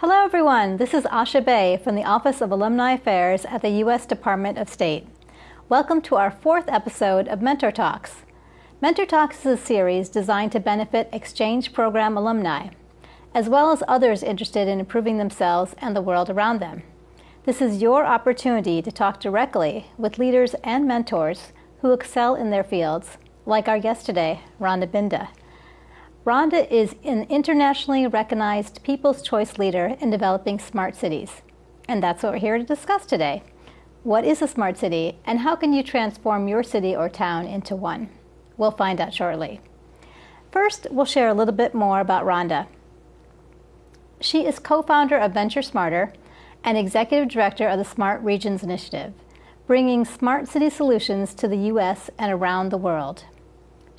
Hello, everyone. This is Asha Bay from the Office of Alumni Affairs at the U.S. Department of State. Welcome to our fourth episode of Mentor Talks. Mentor Talks is a series designed to benefit exchange program alumni, as well as others interested in improving themselves and the world around them. This is your opportunity to talk directly with leaders and mentors who excel in their fields, like our guest today, Rhonda Binda. Rhonda is an internationally recognized People's Choice leader in developing smart cities. And that's what we're here to discuss today. What is a smart city, and how can you transform your city or town into one? We'll find out shortly. First, we'll share a little bit more about Rhonda. She is co founder of Venture Smarter and executive director of the Smart Regions Initiative, bringing smart city solutions to the U.S. and around the world.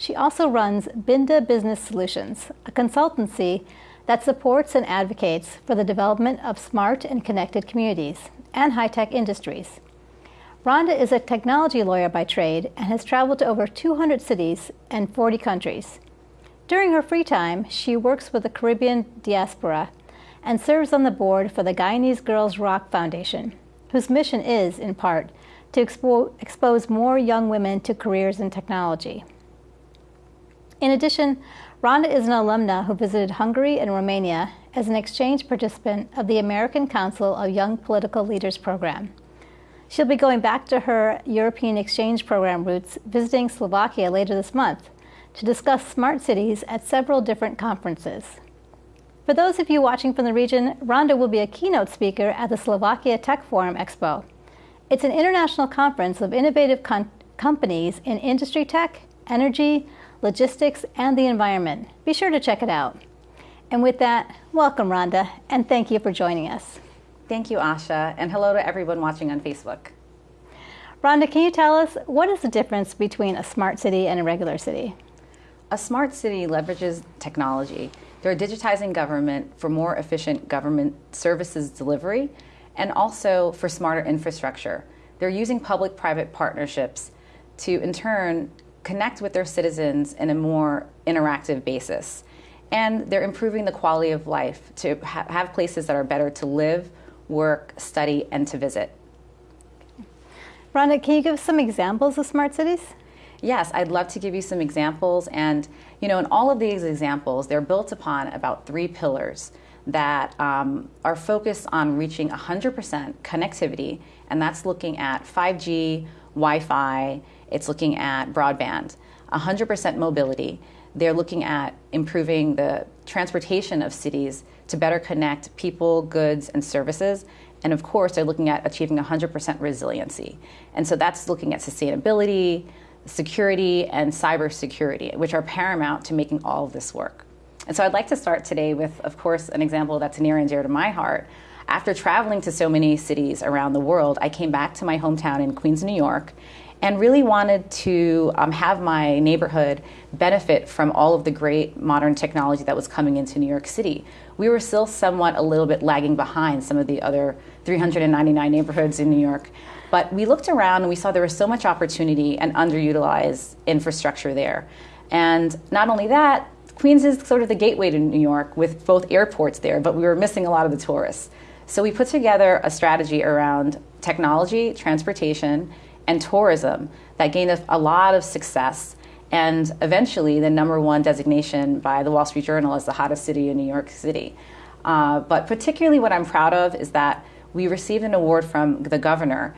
She also runs Binda Business Solutions, a consultancy that supports and advocates for the development of smart and connected communities and high tech industries. Rhonda is a technology lawyer by trade and has traveled to over 200 cities and 40 countries. During her free time, she works with the Caribbean diaspora and serves on the board for the Guyanese Girls Rock Foundation, whose mission is, in part, to expo- expose more young women to careers in technology. In addition, Rhonda is an alumna who visited Hungary and Romania as an exchange participant of the American Council of Young Political Leaders program. She'll be going back to her European exchange program roots, visiting Slovakia later this month to discuss smart cities at several different conferences. For those of you watching from the region, Rhonda will be a keynote speaker at the Slovakia Tech Forum Expo. It's an international conference of innovative con- companies in industry tech, energy, logistics, and the environment. Be sure to check it out. And with that, welcome, Rhonda, and thank you for joining us. Thank you, Asha, and hello to everyone watching on Facebook. Rhonda, can you tell us what is the difference between a smart city and a regular city? A smart city leverages technology. They're digitizing government for more efficient government services delivery and also for smarter infrastructure. They're using public private partnerships to, in turn, connect with their citizens in a more interactive basis. And they're improving the quality of life to ha- have places that are better to live, work, study, and to visit. Rhonda, can you give some examples of smart cities? Yes, I'd love to give you some examples. And, you know, in all of these examples, they're built upon about three pillars that um, are focused on reaching 100% connectivity, and that's looking at 5G, Wi Fi, it's looking at broadband, 100% mobility. They're looking at improving the transportation of cities to better connect people, goods, and services. And of course, they're looking at achieving 100% resiliency. And so that's looking at sustainability, security, and cybersecurity, which are paramount to making all of this work. And so I'd like to start today with, of course, an example that's near and dear to my heart. After traveling to so many cities around the world, I came back to my hometown in Queens, New York, and really wanted to um, have my neighborhood benefit from all of the great modern technology that was coming into New York City. We were still somewhat a little bit lagging behind some of the other 399 neighborhoods in New York. But we looked around and we saw there was so much opportunity and underutilized infrastructure there. And not only that, Queens is sort of the gateway to New York with both airports there, but we were missing a lot of the tourists. So we put together a strategy around technology, transportation, and tourism that gained a, a lot of success and eventually the number one designation by the Wall Street Journal as the hottest city in New York City. Uh, but particularly what I'm proud of is that we received an award from the governor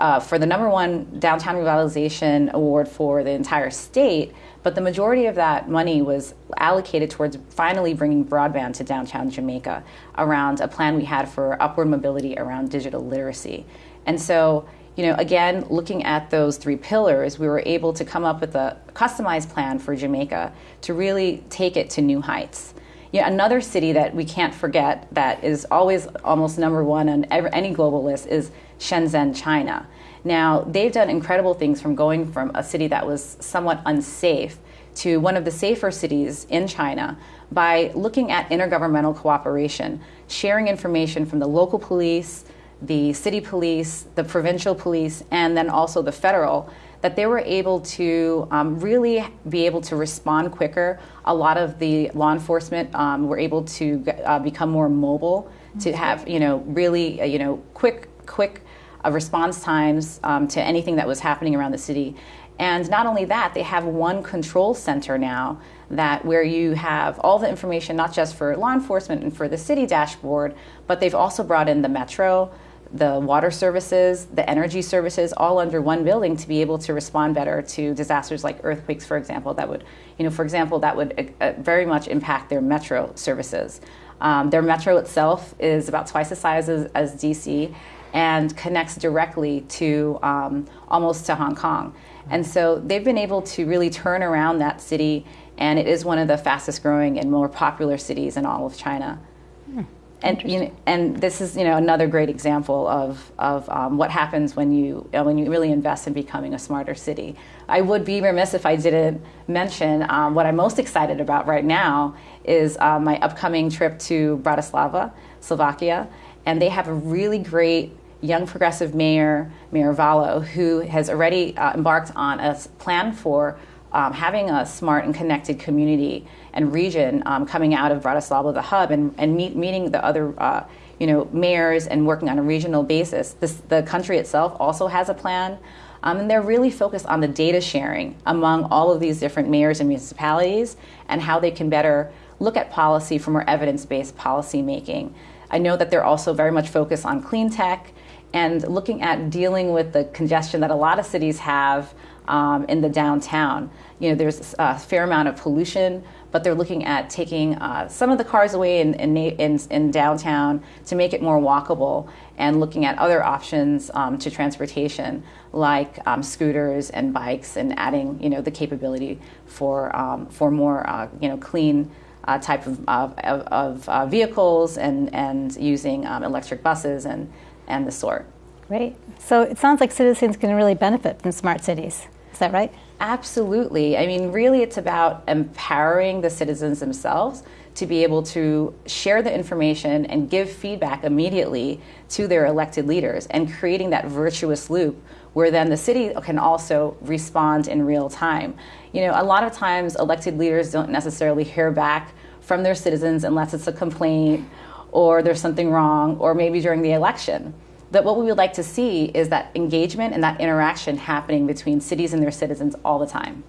uh, for the number one downtown revitalization award for the entire state, but the majority of that money was allocated towards finally bringing broadband to downtown Jamaica around a plan we had for upward mobility around digital literacy. And so you know, again, looking at those three pillars, we were able to come up with a customized plan for Jamaica to really take it to new heights. You know, another city that we can't forget that is always almost number one on any global list is Shenzhen, China. Now, they've done incredible things from going from a city that was somewhat unsafe to one of the safer cities in China by looking at intergovernmental cooperation, sharing information from the local police, the city police, the provincial police, and then also the federal that they were able to um, really be able to respond quicker. A lot of the law enforcement um, were able to uh, become more mobile, to have you know really uh, you know quick quick uh, response times um, to anything that was happening around the city. And not only that, they have one control center now that where you have all the information, not just for law enforcement and for the city dashboard, but they've also brought in the metro, the water services, the energy services, all under one building to be able to respond better to disasters like earthquakes, for example. That would, you know, for example, that would uh, very much impact their metro services. Um, their metro itself is about twice the size as, as DC and connects directly to um, almost to Hong Kong. And so they've been able to really turn around that city, and it is one of the fastest growing and more popular cities in all of China. Hmm. And, you know, and this is you know another great example of, of um, what happens when you uh, when you really invest in becoming a smarter city. I would be remiss if I didn't mention um, what I'm most excited about right now is uh, my upcoming trip to Bratislava, Slovakia, and they have a really great young progressive mayor, Mayor Vallo, who has already uh, embarked on a plan for um, having a smart and connected community and region um, coming out of Bratislava, the hub, and, and meet, meeting the other uh, you know, mayors and working on a regional basis. This, the country itself also has a plan. Um, and they're really focused on the data sharing among all of these different mayors and municipalities and how they can better look at policy for more evidence based policy making. I know that they're also very much focused on clean tech and looking at dealing with the congestion that a lot of cities have um, in the downtown. You know, there's a fair amount of pollution, but they're looking at taking uh, some of the cars away in, in, in, in, downtown to make it more walkable and looking at other options um, to transportation like um, scooters and bikes and adding, you know, the capability for, um, for more, uh, you know, clean uh, type of, of, of uh, vehicles and, and using um, electric buses and, and the sort. Great. So it sounds like citizens can really benefit from smart cities. Is that right? Absolutely. I mean, really, it's about empowering the citizens themselves to be able to share the information and give feedback immediately to their elected leaders and creating that virtuous loop where then the city can also respond in real time. You know, a lot of times elected leaders don't necessarily hear back from their citizens unless it's a complaint or there's something wrong or maybe during the election. That what we would like to see is that engagement and that interaction happening between cities and their citizens all the time.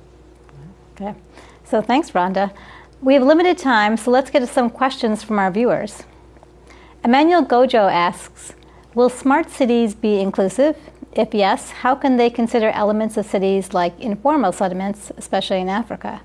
Okay. So thanks, Rhonda. We have limited time, so let's get to some questions from our viewers. Emmanuel Gojo asks Will smart cities be inclusive? If yes, how can they consider elements of cities like informal settlements, especially in Africa?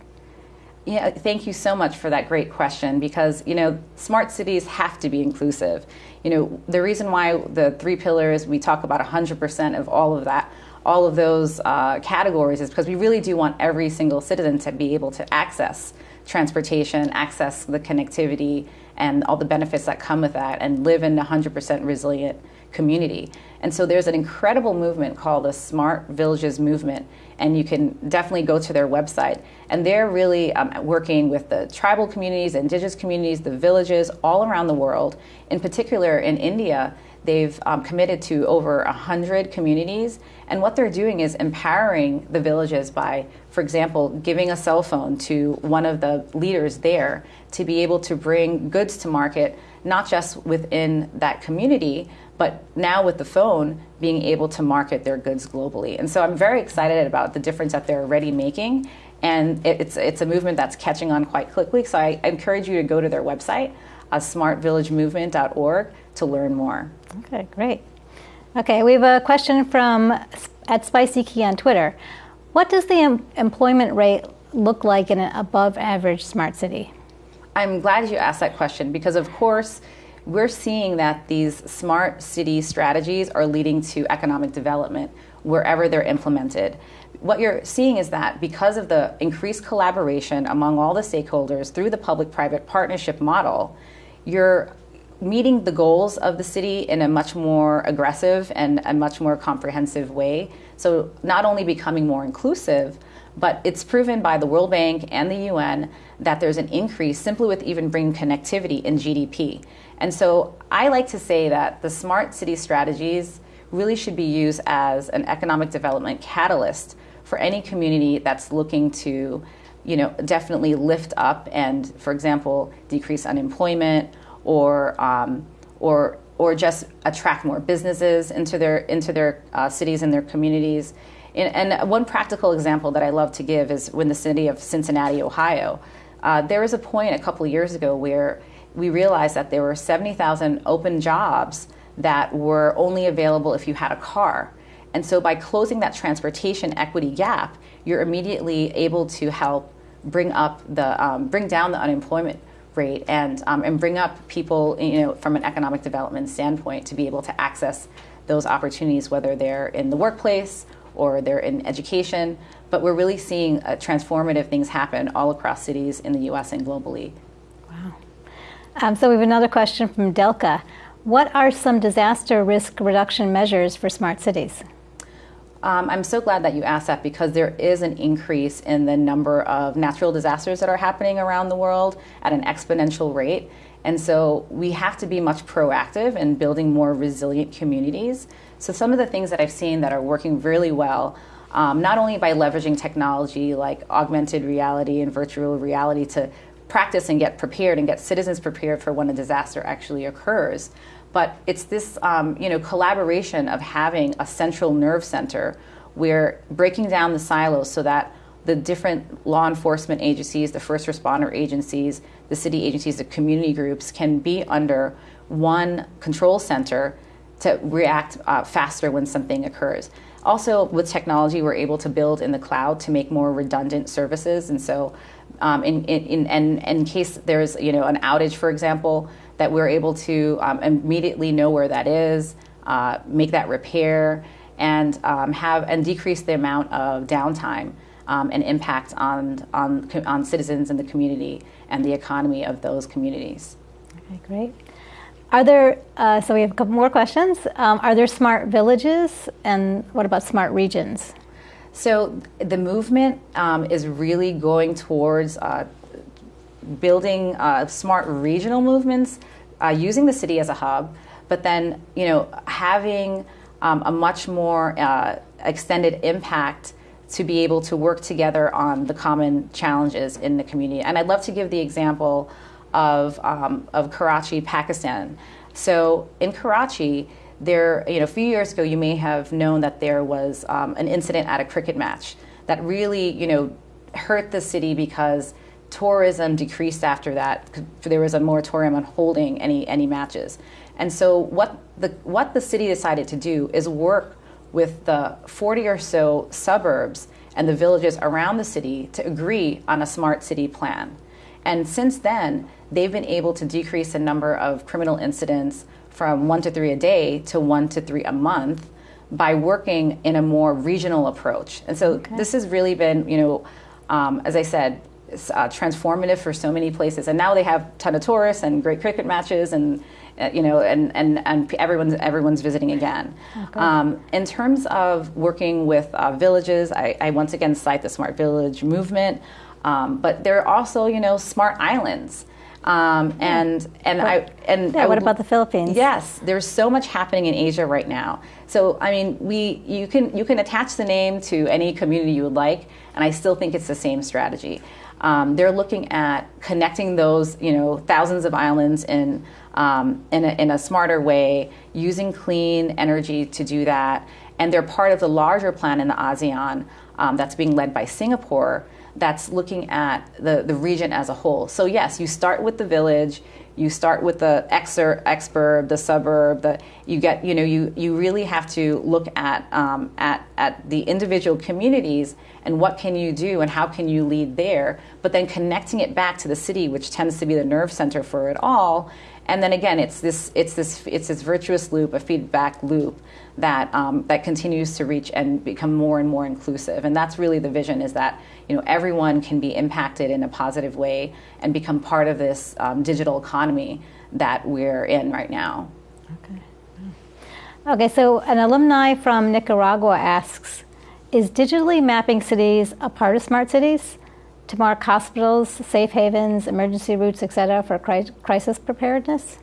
Yeah, thank you so much for that great question because, you know, smart cities have to be inclusive. You know, the reason why the three pillars, we talk about 100% of all of that, all of those uh, categories is because we really do want every single citizen to be able to access transportation, access the connectivity, and all the benefits that come with that, and live in a 100% resilient community. And so there's an incredible movement called the Smart Villages Movement, and you can definitely go to their website. And they're really um, working with the tribal communities, indigenous communities, the villages all around the world. In particular, in India, they've um, committed to over 100 communities. And what they're doing is empowering the villages by, for example, giving a cell phone to one of the leaders there to be able to bring goods to market, not just within that community, but now with the phone, being able to market their goods globally. And so I'm very excited about the difference that they're already making. And it's, it's a movement that's catching on quite quickly. So I encourage you to go to their website, uh, smartvillagemovement.org, to learn more. Okay, great. Okay, we have a question from at Spicy Key on Twitter. What does the em- employment rate look like in an above average smart city? I'm glad you asked that question because, of course, we're seeing that these smart city strategies are leading to economic development wherever they're implemented. What you're seeing is that because of the increased collaboration among all the stakeholders through the public private partnership model, you're meeting the goals of the city in a much more aggressive and a much more comprehensive way. So, not only becoming more inclusive, but it's proven by the World Bank and the UN that there's an increase simply with even bringing connectivity in GDP. And so I like to say that the smart city strategies really should be used as an economic development catalyst for any community that's looking to, you know, definitely lift up and, for example, decrease unemployment or um, or or just attract more businesses into their into their uh, cities and their communities. And, and, one practical example that I love to give is when the city of Cincinnati, Ohio, uh, there was a point a couple years ago where we realized that there were 70,000 open jobs that were only available if you had a car. And so by closing that transportation equity gap, you're immediately able to help bring up the um, bring down the unemployment rate and um, and bring up people you know from an economic development standpoint to be able to access those opportunities whether they're in the workplace or they're in education but we're really seeing uh, transformative things happen all across cities in the US and globally um, so we have another question from Delka what are some disaster risk reduction measures for smart cities um, I'm so glad that you asked that because there is an increase in the number of natural disasters that are happening around the world at an exponential rate. And so we have to be much proactive in building more resilient communities. So, some of the things that I've seen that are working really well, um, not only by leveraging technology like augmented reality and virtual reality to practice and get prepared and get citizens prepared for when a disaster actually occurs, but it's this um, you know collaboration of having a central nerve center where breaking down the silos so that the different law enforcement agencies, the first responder agencies, the city agencies, the community groups can be under one control center to react uh, faster when something occurs. Also, with technology, we're able to build in the cloud to make more redundant services, and so um, in, in, in, in case there's you know an outage, for example, that we're able to um, immediately know where that is, uh, make that repair, and um, have and decrease the amount of downtime um, and impact on, on on citizens in the community and the economy of those communities. Okay, great. Are there, uh, so we have a couple more questions. Um, are there smart villages and what about smart regions? So the movement um, is really going towards uh, building uh, smart regional movements uh, using the city as a hub, but then you know having um, a much more uh, extended impact to be able to work together on the common challenges in the community. And I'd love to give the example of um, of Karachi, Pakistan. So in Karachi, there you know a few years ago, you may have known that there was um, an incident at a cricket match that really you know hurt the city because tourism decreased after that. There was a moratorium on holding any any matches, and so what the what the city decided to do is work with the 40 or so suburbs and the villages around the city to agree on a smart city plan. And since then, they've been able to decrease the number of criminal incidents from one to three a day to one to three a month by working in a more regional approach. And so okay. this has really been, you know, um, as I said, uh, transformative for so many places. And now they have a ton of tourists and great cricket matches and uh, you know, and, and, and everyone's, everyone's visiting again. Okay. Um, in terms of working with uh, villages, I, I, once again cite the Smart Village movement, um, but there are also, you know, smart islands. Um, and and what, I and yeah, I, what about the Philippines? Yes, there's so much happening in Asia right now. So I mean, we you can you can attach the name to any community you would like, and I still think it's the same strategy. Um, they're looking at connecting those, you know, thousands of islands in um, in, a, in a smarter way, using clean energy to do that. And they're part of the larger plan in the ASEAN um, that's being led by Singapore that's looking at the, the region as a whole. So, yes, you start with the village, you start with the exur, exurb, the suburb, the, you get, you know, you, you really have to look at, um, at, at the individual communities and what can you do and how can you lead there, but then connecting it back to the city, which tends to be the nerve center for it all. And then again, it's this, it's this, it's this virtuous loop, a feedback loop that um, that continues to reach and become more and more inclusive. And that's really the vision: is that you know everyone can be impacted in a positive way and become part of this um, digital economy that we're in right now. Okay. Okay. So an alumni from Nicaragua asks, "Is digitally mapping cities a part of smart cities?" To mark hospitals, safe havens, emergency routes, etc., for crisis preparedness?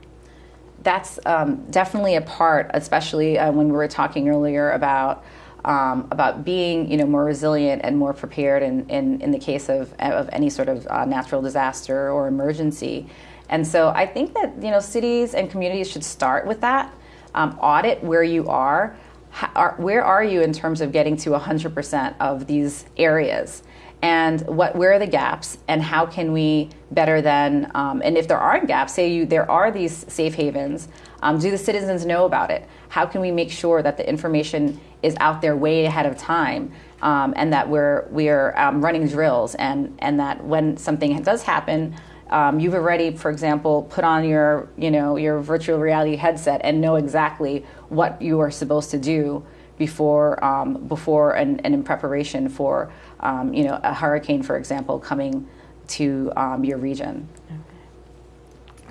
That's um, definitely a part, especially uh, when we were talking earlier about um, about being you know more resilient and more prepared in, in, in the case of, of any sort of uh, natural disaster or emergency. And so I think that you know cities and communities should start with that. Um, audit where you are. How, are. Where are you in terms of getting to 100% of these areas? And what where are the gaps and how can we better than um, and if there aren't gaps say you there are these safe havens um, do the citizens know about it? How can we make sure that the information is out there way ahead of time um, and that we're we're um, running drills and and that when something does happen um, you've already for example put on your you know your virtual reality headset and know exactly what you are supposed to do before um, before and, and in preparation for um, you know, a hurricane, for example, coming to um, your region. Okay.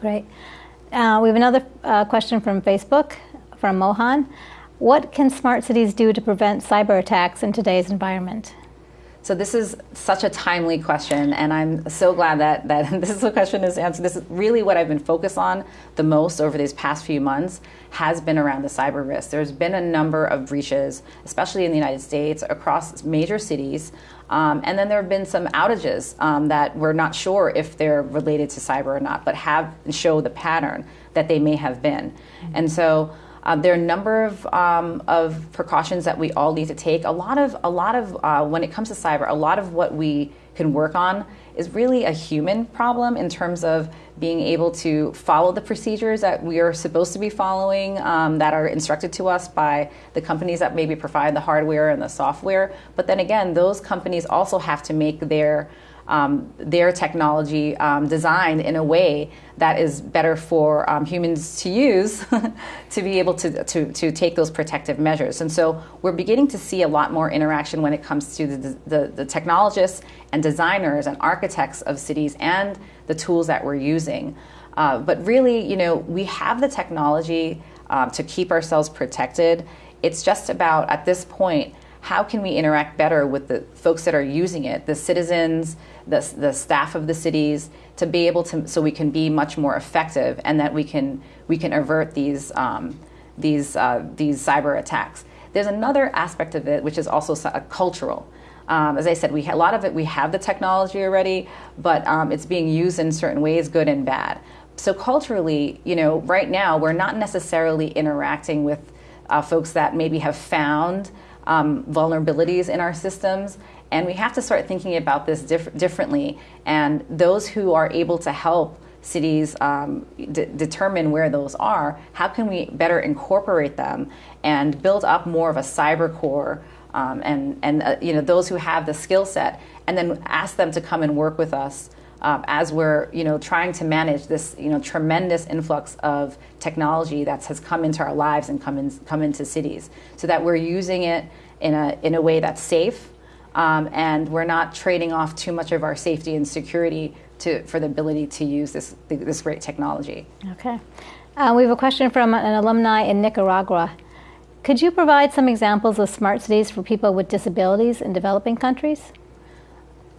Great. Uh, we have another uh, question from Facebook from Mohan. What can smart cities do to prevent cyber attacks in today's environment? So this is such a timely question, and I'm so glad that, that this question is answered. This is really what I've been focused on the most over these past few months has been around the cyber risk. There's been a number of breaches, especially in the United States, across major cities. Um, and then there have been some outages um, that we're not sure if they're related to cyber or not, but have show the pattern that they may have been. Mm-hmm. And so uh, there are a number of, um, of precautions that we all need to take. A lot of, a lot of uh, when it comes to cyber, a lot of what we can work on is really a human problem in terms of being able to follow the procedures that we are supposed to be following um, that are instructed to us by the companies that maybe provide the hardware and the software. But then again, those companies also have to make their um, their technology um, designed in a way that is better for um, humans to use to be able to, to, to take those protective measures. And so we're beginning to see a lot more interaction when it comes to the, the, the technologists and designers and architects of cities and the tools that we're using. Uh, but really, you know, we have the technology um, to keep ourselves protected. It's just about, at this point, how can we interact better with the folks that are using it, the citizens, the, the staff of the cities, to be able to, so we can be much more effective and that we can, we can avert these, um, these, uh, these cyber attacks. There's another aspect of it, which is also cultural. Um, as I said, we a lot of it we have the technology already, but um, it's being used in certain ways, good and bad. So culturally, you know, right now we're not necessarily interacting with uh, folks that maybe have found um, vulnerabilities in our systems. And we have to start thinking about this diff- differently. And those who are able to help cities um, determine where those are, how can we better incorporate them and build up more of a cyber core um, and, and uh, you know, those who have the skill set, and then ask them to come and work with us um, as we're you know trying to manage this you know tremendous influx of technology that has come into our lives and come in, come into cities, so that we're using it in a in a way that's safe, um, and we're not trading off too much of our safety and security to for the ability to use this this great technology. Okay, uh, we have a question from an alumni in Nicaragua. Could you provide some examples of smart cities for people with disabilities in developing countries?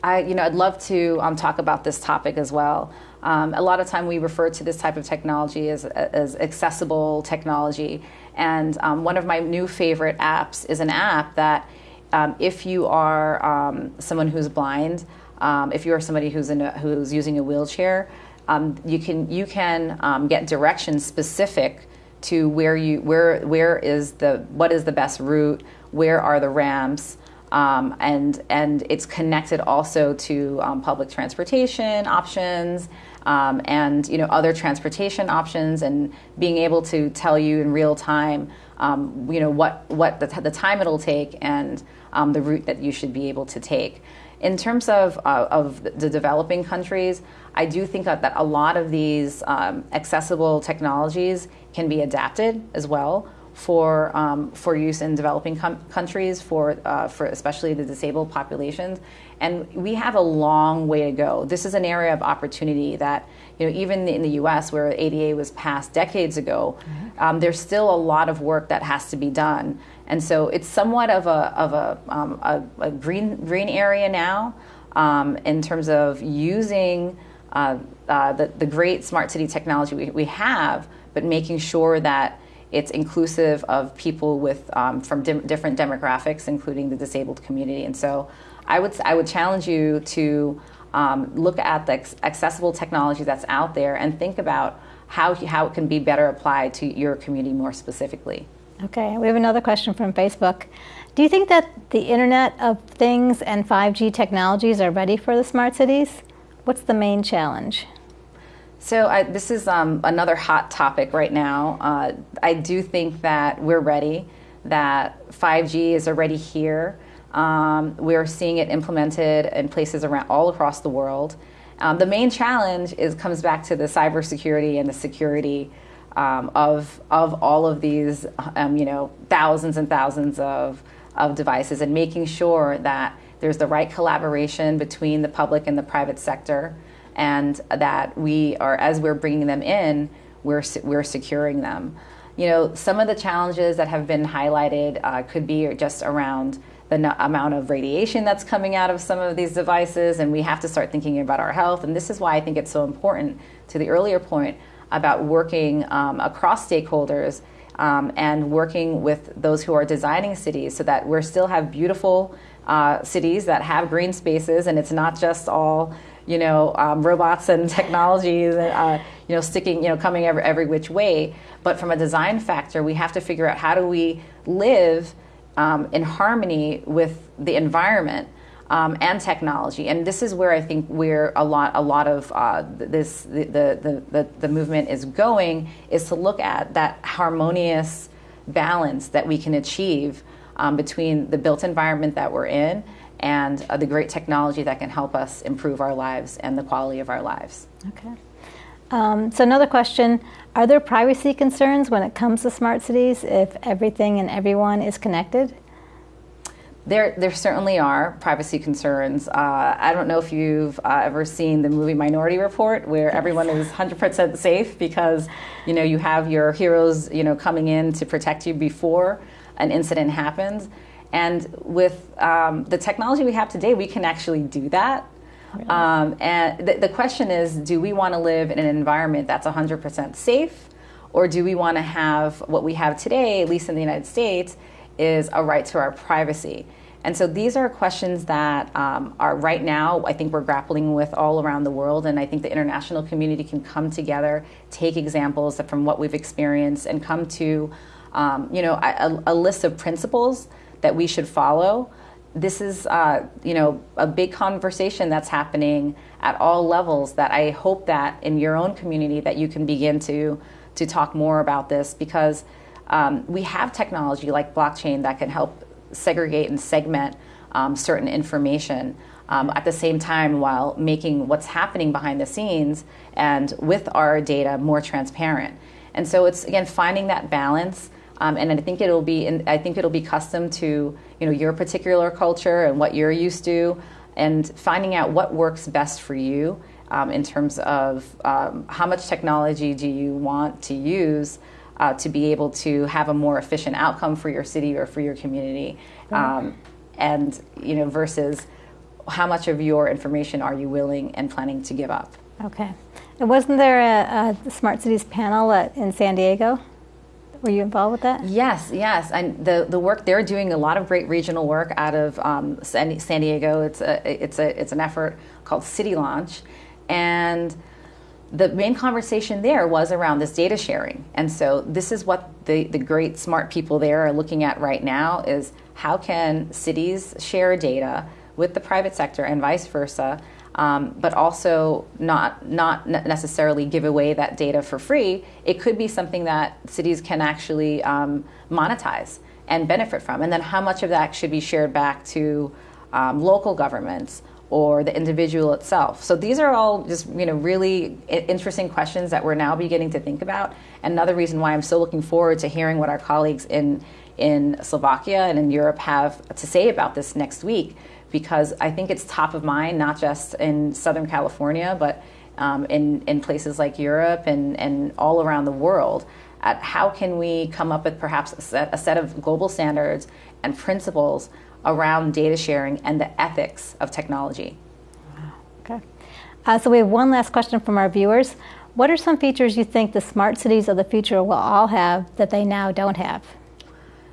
I, you know, I'd love to um, talk about this topic as well. Um, a lot of time we refer to this type of technology as, as accessible technology. And um, one of my new favorite apps is an app that um, if you are um, someone who's blind, um, if you are somebody who's, in a, who's using a wheelchair, you can, you can get directions specific to where you where where is the what is the best route where are the ramps um, and and it's connected also to um, public transportation options um, and you know other transportation options and being able to tell you in real time um, you know what what the, the time it'll take and um, the route that you should be able to take. In terms of uh, of the developing countries, I do think that, a lot of these um, accessible technologies can be adapted as well for um, for use in developing com- countries for uh, for especially the disabled populations. And we have a long way to go. This is an area of opportunity that you know even in the US where ADA was passed decades ago mm-hmm. um, there's still a lot of work that has to be done. And so it's somewhat of a of a, um, a, a, green green area now um, in terms of using uh, uh, the, the great smart city technology we, we have but making sure that It's inclusive of people with um, from dim- different demographics, including the disabled community. And so, I would I would challenge you to um, look at the accessible technology that's out there and think about how how it can be better applied to your community more specifically. Okay, we have another question from Facebook. Do you think that the Internet of Things and 5G technologies are ready for the smart cities? What's the main challenge? So I, this is um, another hot topic right now. Uh, I do think that we're ready, that 5G is already here. Um, we're seeing it implemented in places around all across the world. Um, the main challenge is comes back to the cybersecurity and the security um, of of all of these, um, you know, thousands and thousands of of devices, and making sure that there's the right collaboration between the public and the private sector, and that we are, as we're bringing them in, we're we're securing them. You know, some of the challenges that have been highlighted uh, could be just around the amount of radiation that's coming out of some of these devices, and we have to start thinking about our health. And this is why I think it's so important to the earlier point about working um, across stakeholders um, and working with those who are designing cities so that we still have beautiful uh, cities that have green spaces and it's not just all you know um, robots and technologies uh, you know sticking you know coming every, every which way but from a design factor we have to figure out how do we live um, in harmony with the environment um, and technology. And this is where I think where a lot a lot of uh, this the, the, the, the movement is going is to look at that harmonious balance that we can achieve um, between the built environment that we're in and uh, the great technology that can help us improve our lives and the quality of our lives. Okay. Um, so another question: Are there privacy concerns when it comes to smart cities if everything and everyone is connected? There, there certainly are privacy concerns. Uh, I don't know if you've uh, ever seen the movie Minority Report, where everyone is 100% safe because, you know, you have your heroes, you know, coming in to protect you before an incident happens. And with um, the technology we have today, we can actually do that. Really? Um, and th- the question is, do we want to live in an environment that's 100% safe, or do we want to have what we have today, at least in the United States, is a right to our privacy? And so these are questions that um, are right now, I think we're grappling with all around the world. And I think the international community can come together, take examples from what we've experienced, and come to um, you know, a, a, list of principles that we should follow. This is, uh, you know, a big conversation that's happening at all levels. That I hope that in your own community that you can begin to to talk more about this because um, we have technology like blockchain that can help segregate and segment um, certain information um, at the same time while making what's happening behind the scenes and with our data more transparent. And so it's again finding that balance. Um, and I think it'll be in, I think it'll be custom to you know your particular culture and what you're used to, and finding out what works best for you um, in terms of um, how much technology do you want to use uh, to be able to have a more efficient outcome for your city or for your community, um, and you know versus how much of your information are you willing and planning to give up. Okay, and wasn't there a, a Smart Cities panel at, in San Diego? Were you involved with that? Yes, yes. And the, the work they're doing a lot of great regional work out of um, San, San, Diego. It's a it's a it's an effort called City Launch, and the main conversation there was around this data sharing. And so this is what the, the great smart people there are looking at right now is how can cities share data with the private sector and vice versa, um, but also not, not necessarily give away that data for free. It could be something that cities can actually um, monetize and benefit from. And then how much of that should be shared back to um, local governments or the individual itself. So these are all just you know really interesting questions that we're now beginning to think about. Another reason why I'm so looking forward to hearing what our colleagues in in Slovakia and in Europe have to say about this next week, because I think it's top of mind not just in Southern California, but um, in in places like Europe and and all around the world. At how can we come up with perhaps a set, a set of global standards and principles around data sharing and the ethics of technology. Okay. Uh, so we have one last question from our viewers. What are some features you think the smart cities of the future will all have that they now don't have?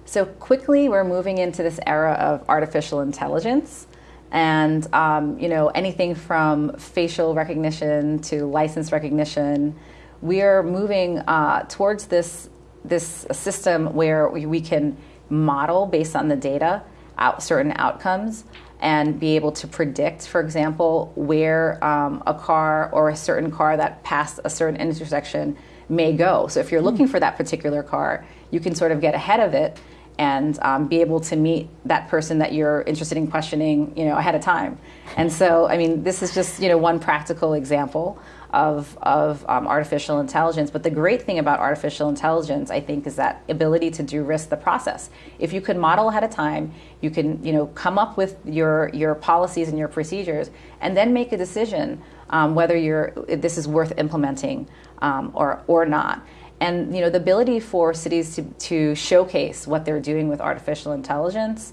So quickly, we're moving into this era of artificial intelligence, and um, you know anything from facial recognition to license recognition. We are moving uh, towards this this system where we, we can model based on the data out certain outcomes and be able to predict, for example, where um, a car or a certain car that passed a certain intersection may go. So if you're looking for that particular car, you can sort of get ahead of it and um, be able to meet that person that you're interested in questioning, you know, ahead of time. And so, I mean, this is just you know one practical example of, of um, artificial intelligence. But the great thing about artificial intelligence, I think, is that ability to de-risk the process. If you could model ahead of time, you can you know come up with your your policies and your procedures, and then make a decision um, whether you're this is worth implementing um, or or not. And you know the ability for cities to, to showcase what they're doing with artificial intelligence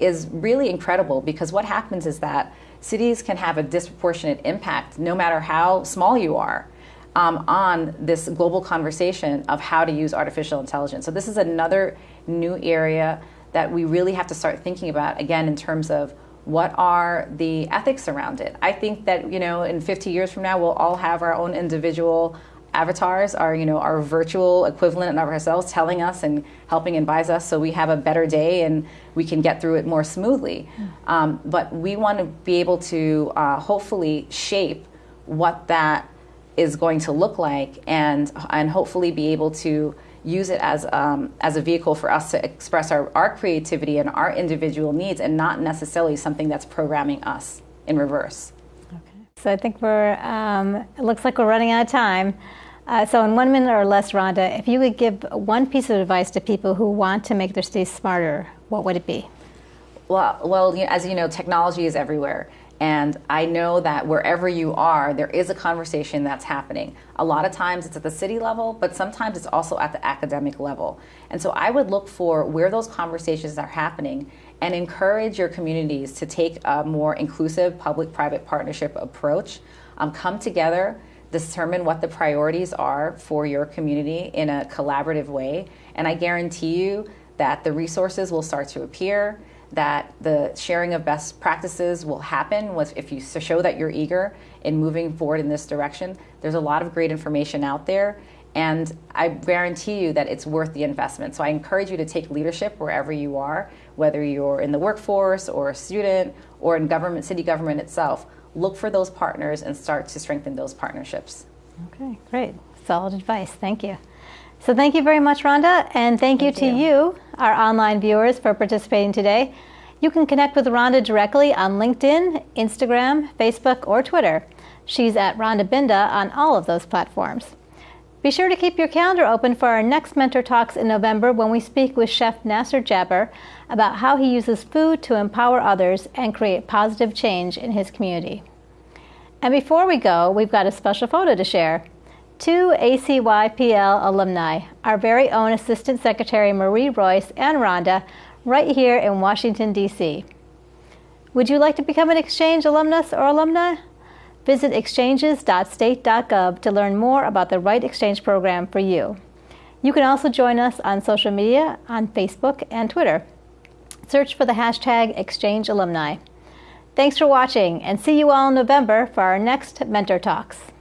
is really incredible because what happens is that cities can have a disproportionate impact, no matter how small you are, um, on this global conversation of how to use artificial intelligence. So, this is another new area that we really have to start thinking about, again, in terms of what are the ethics around it. I think that, you know, in 50 years from now, we'll all have our own individual avatars are you know our virtual equivalent of ourselves telling us and helping advise us so we have a better day and we can get through it more smoothly mm. um, but we want to be able to uh, hopefully shape what that is going to look like and and hopefully be able to use it as um, as a vehicle for us to express our, our creativity and our individual needs and not necessarily something that's programming us in reverse so I think we're, um, it looks like we're running out of time. Uh, so in one minute or less, Rhonda, if you could give one piece of advice to people who want to make their cities smarter, what would it be? Well, well, as you know, technology is everywhere. And I know that wherever you are, there is a conversation that's happening. A lot of times it's at the city level, but sometimes it's also at the academic level. And so I would look for where those conversations are happening and encourage your communities to take a more inclusive public private partnership approach. Um, come together, determine what the priorities are for your community in a collaborative way. And I guarantee you that the resources will start to appear that the sharing of best practices will happen with if you show that you're eager in moving forward in this direction. There's a lot of great information out there, and I guarantee you that it's worth the investment. So I encourage you to take leadership wherever you are, whether you're in the workforce or a student or in government, city government itself. Look for those partners and start to strengthen those partnerships. Okay, great. Solid advice. Thank you. So thank you very much, Rhonda, and thank, thank you to you. you, our online viewers, for participating today. You can connect with Rhonda directly on LinkedIn, Instagram, Facebook, or Twitter. She's at Rhonda Binda on all of those platforms. Be sure to keep your calendar open for our next Mentor Talks in November when we speak with Chef Nasser Jabber about how he uses food to empower others and create positive change in his community. And before we go, we've got a special photo to share two ACYPL alumni, our very own Assistant Secretary Marie Royce and Rhonda, right here in Washington, D.C. Would you like to become an Exchange alumnus or alumna? Visit exchanges.state.gov to learn more about the Right Exchange program for you. You can also join us on social media on Facebook and Twitter. Search for the hashtag Exchange Alumni. Thanks for watching and see you all in November for our next Mentor Talks.